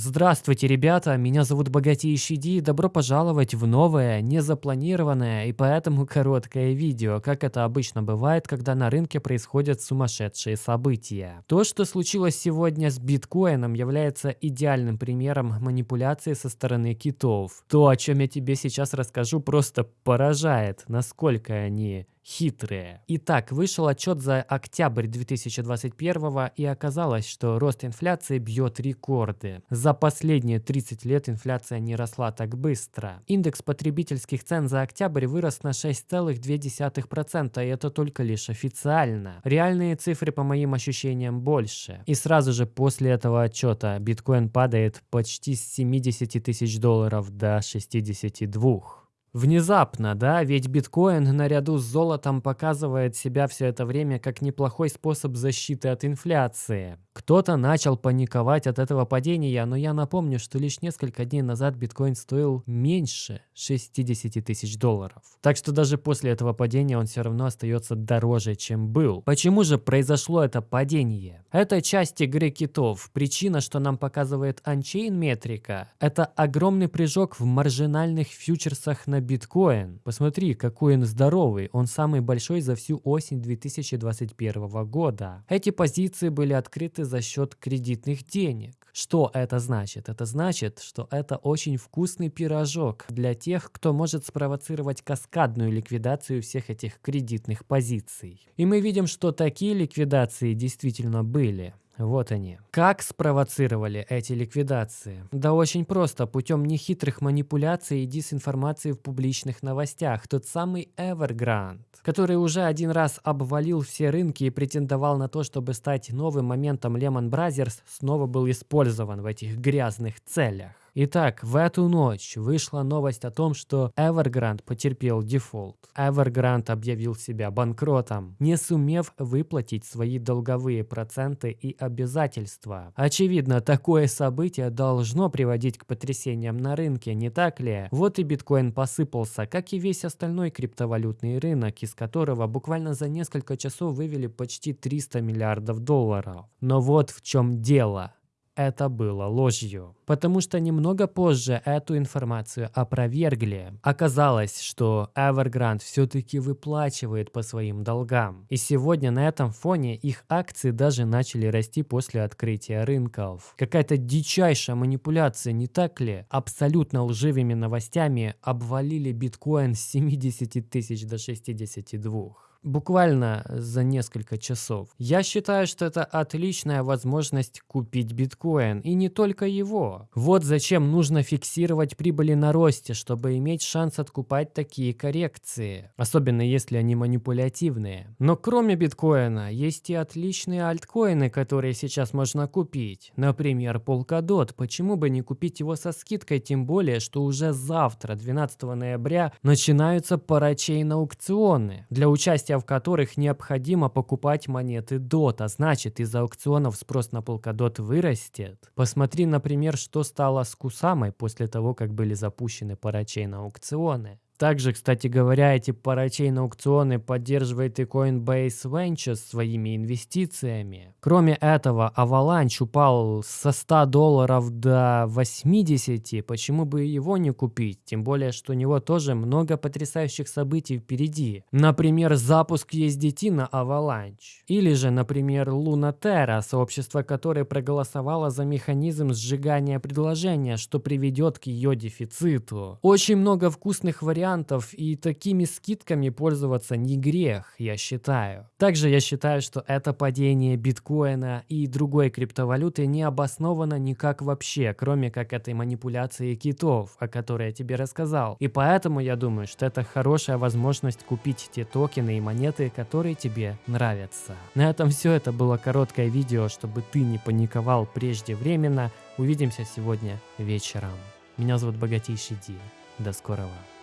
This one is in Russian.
Здравствуйте, ребята, меня зовут Богатейший Ди, добро пожаловать в новое, незапланированное и поэтому короткое видео, как это обычно бывает, когда на рынке происходят сумасшедшие события. То, что случилось сегодня с биткоином, является идеальным примером манипуляции со стороны китов. То, о чем я тебе сейчас расскажу, просто поражает, насколько они хитрые. Итак, вышел отчет за октябрь 2021 и оказалось, что рост инфляции бьет рекорды. За последние 30 лет инфляция не росла так быстро. Индекс потребительских цен за октябрь вырос на 6,2%, и это только лишь официально. Реальные цифры, по моим ощущениям, больше. И сразу же после этого отчета биткоин падает почти с 70 тысяч долларов до 62. Внезапно, да, ведь биткоин наряду с золотом показывает себя все это время как неплохой способ защиты от инфляции. Кто-то начал паниковать от этого падения, но я напомню, что лишь несколько дней назад биткоин стоил меньше 60 тысяч долларов. Так что даже после этого падения он все равно остается дороже, чем был. Почему же произошло это падение? Это часть игры китов. Причина, что нам показывает Unchain метрика, это огромный прыжок в маржинальных фьючерсах на биткоин. Посмотри, какой он здоровый. Он самый большой за всю осень 2021 года. Эти позиции были открыты за счет кредитных денег. Что это значит? Это значит, что это очень вкусный пирожок для тех, кто может спровоцировать каскадную ликвидацию всех этих кредитных позиций. И мы видим, что такие ликвидации действительно были. Вот они. Как спровоцировали эти ликвидации? Да очень просто, путем нехитрых манипуляций и дезинформации в публичных новостях. Тот самый Evergrande, который уже один раз обвалил все рынки и претендовал на то, чтобы стать новым моментом Lehman Brothers, снова был использован в этих грязных целях. Итак, в эту ночь вышла новость о том, что Evergrande потерпел дефолт. Evergrande объявил себя банкротом, не сумев выплатить свои долговые проценты и обязательства. Очевидно, такое событие должно приводить к потрясениям на рынке, не так ли? Вот и биткоин посыпался, как и весь остальной криптовалютный рынок, из которого буквально за несколько часов вывели почти 300 миллиардов долларов. Но вот в чем дело это было ложью. Потому что немного позже эту информацию опровергли. Оказалось, что Evergrande все-таки выплачивает по своим долгам. И сегодня на этом фоне их акции даже начали расти после открытия рынков. Какая-то дичайшая манипуляция, не так ли? Абсолютно лживыми новостями обвалили биткоин с 70 тысяч до 62 буквально за несколько часов. Я считаю, что это отличная возможность купить биткоин, и не только его. Вот зачем нужно фиксировать прибыли на росте, чтобы иметь шанс откупать такие коррекции, особенно если они манипулятивные. Но кроме биткоина, есть и отличные альткоины, которые сейчас можно купить. Например, Polkadot. Почему бы не купить его со скидкой, тем более, что уже завтра, 12 ноября, начинаются парачейн аукционы. Для участия участия в которых необходимо покупать монеты DOT, а значит из аукционов спрос на Polkadot вырастет. Посмотри, например, что стало с Кусамой после того, как были запущены парачейн аукционы. Также, кстати говоря, эти парачейн аукционы поддерживает и Coinbase Ventures своими инвестициями. Кроме этого, Avalanche упал со 100 долларов до 80, почему бы его не купить? Тем более, что у него тоже много потрясающих событий впереди. Например, запуск ESDT на Avalanche. Или же, например, Luna Terra, сообщество которое проголосовало за механизм сжигания предложения, что приведет к ее дефициту. Очень много вкусных вариантов вариантов, и такими скидками пользоваться не грех, я считаю. Также я считаю, что это падение биткоина и другой криптовалюты не обосновано никак вообще, кроме как этой манипуляции китов, о которой я тебе рассказал. И поэтому я думаю, что это хорошая возможность купить те токены и монеты, которые тебе нравятся. На этом все, это было короткое видео, чтобы ты не паниковал преждевременно. Увидимся сегодня вечером. Меня зовут Богатейший Ди. До скорого.